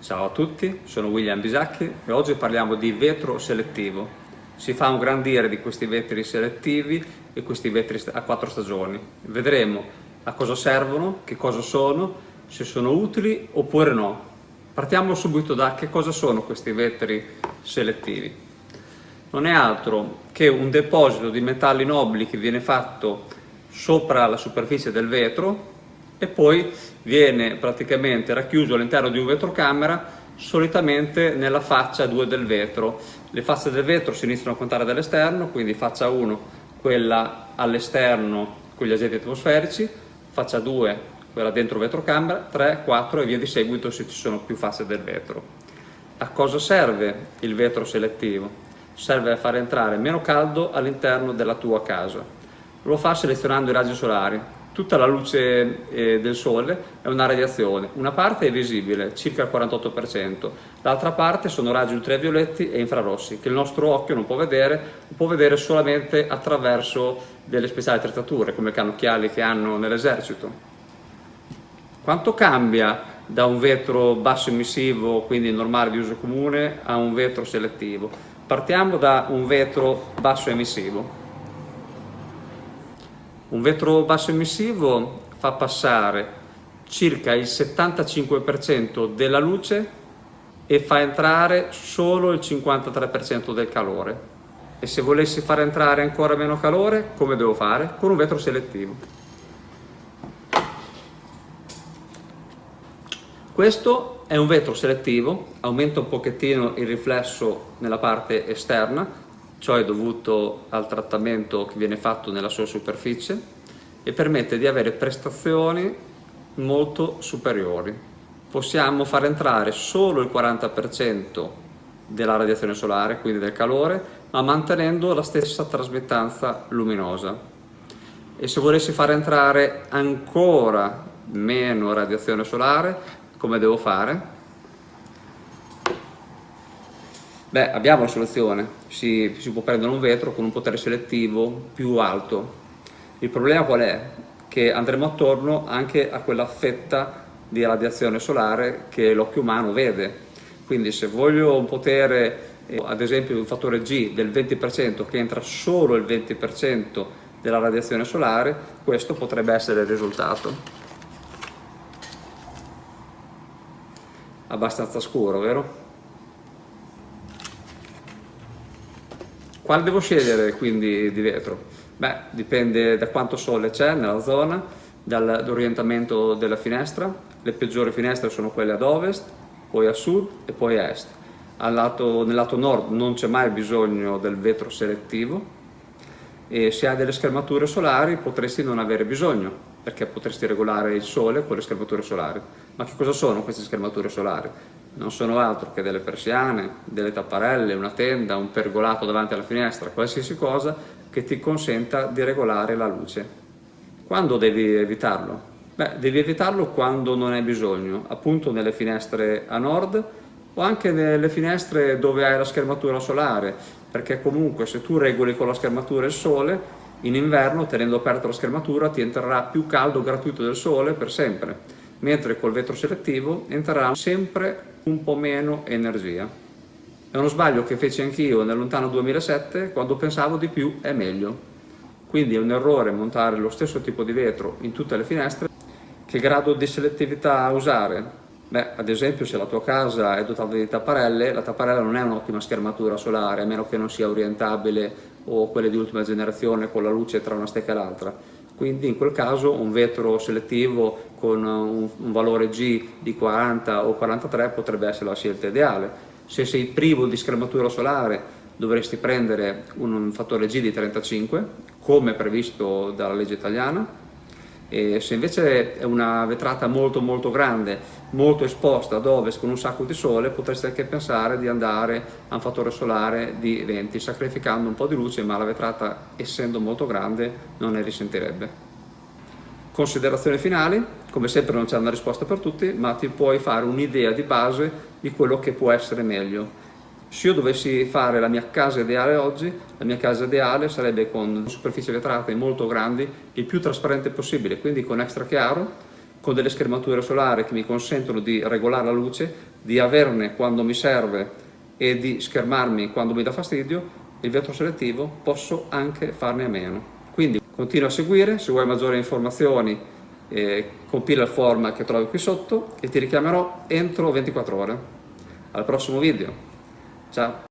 Ciao a tutti, sono William Bisacchi e oggi parliamo di vetro selettivo. Si fa un gran dire di questi vetri selettivi e questi vetri a quattro stagioni. Vedremo a cosa servono, che cosa sono, se sono utili oppure no. Partiamo subito da che cosa sono questi vetri selettivi. Non è altro che un deposito di metalli nobili che viene fatto sopra la superficie del vetro e poi viene praticamente racchiuso all'interno di un vetrocamera solitamente nella faccia 2 del vetro. Le facce del vetro si iniziano a contare dall'esterno, quindi faccia 1 quella all'esterno con gli agenti atmosferici, faccia 2 quella dentro vetrocamera, 3, 4 e via di seguito se ci sono più facce del vetro. A cosa serve il vetro selettivo? Serve a far entrare meno caldo all'interno della tua casa. Lo fa selezionando i raggi solari, tutta la luce eh, del sole è una radiazione, una parte è visibile, circa il 48%, l'altra parte sono raggi ultravioletti e infrarossi che il nostro occhio non può vedere, può vedere solamente attraverso delle speciali attrezzature come i cannocchiali che hanno nell'esercito. Quanto cambia da un vetro basso emissivo, quindi normale di uso comune, a un vetro selettivo? Partiamo da un vetro basso emissivo. Un vetro basso emissivo fa passare circa il 75% della luce e fa entrare solo il 53% del calore. E se volessi far entrare ancora meno calore, come devo fare? Con un vetro selettivo. Questo è un vetro selettivo, aumenta un pochettino il riflesso nella parte esterna, Ciò è dovuto al trattamento che viene fatto nella sua superficie e permette di avere prestazioni molto superiori. Possiamo far entrare solo il 40% della radiazione solare, quindi del calore, ma mantenendo la stessa trasmettanza luminosa. E se volessi far entrare ancora meno radiazione solare, come devo fare? Beh, abbiamo la soluzione, si, si, può prendere un vetro con un potere selettivo più alto. Il problema qual è? Che andremo attorno anche a quella fetta di radiazione solare che l'occhio umano vede. Quindi se voglio un potere, eh, ad esempio un fattore G del 20% che entra solo il 20% della radiazione solare, questo potrebbe essere il risultato. Abbastanza scuro, vero? Quale devo scegliere quindi di vetro? Beh, dipende da quanto sole c'è nella zona, dall'orientamento della finestra. Le peggiori finestre sono quelle ad ovest, poi a sud e poi a est. Lato, nel lato nord non c'è mai bisogno del vetro selettivo e se hai delle schermature solari potresti non avere bisogno perché potresti regolare il sole con le schermature solari. Ma che cosa sono queste schermature solari? non sono altro che delle persiane, delle tapparelle, una tenda, un pergolato davanti alla finestra, qualsiasi cosa che ti consenta di regolare la luce. Quando devi evitarlo? Beh, devi evitarlo quando non hai bisogno, appunto nelle finestre a nord o anche nelle finestre dove hai la schermatura solare, perché comunque se tu regoli con la schermatura il sole, in inverno tenendo aperta la schermatura ti entrerà più caldo gratuito del sole per sempre mentre col vetro selettivo entrerà sempre un po' meno energia. È uno sbaglio che feci anch'io nel lontano 2007 quando pensavo di più è meglio. Quindi è un errore montare lo stesso tipo di vetro in tutte le finestre. Che grado di selettività usare? Beh, ad esempio se la tua casa è dotata di tapparelle, la tapparella non è un'ottima schermatura solare, a meno che non sia orientabile o quelle di ultima generazione con la luce tra una stecca e l'altra quindi in quel caso un vetro selettivo con un, un, valore G di 40 o 43 potrebbe essere la scelta ideale. Se sei privo di schermatura solare dovresti prendere un fattore G di 35 come previsto dalla legge italiana e se invece è una vetrata molto molto grande, molto esposta ad ovest con un sacco di sole, potreste anche pensare di andare a un fattore solare di 20, sacrificando un po' di luce, ma la vetrata essendo molto grande non ne risentirebbe. Considerazioni finali, come sempre non c'è una risposta per tutti, ma ti puoi fare un'idea di base di quello che può essere meglio se io dovessi fare la mia casa ideale oggi, la mia casa ideale sarebbe con superfici vetrate molto grandi, il più trasparente possibile, quindi con extra chiaro, con delle schermature solari che mi consentono di regolare la luce, di averne quando mi serve e di schermarmi quando mi dà fastidio, il vetro selettivo posso anche farne a meno. Quindi continua a seguire, se vuoi maggiori informazioni eh, compila il form che trovi qui sotto e ti richiamerò entro 24 ore. Al prossimo video. Ciao!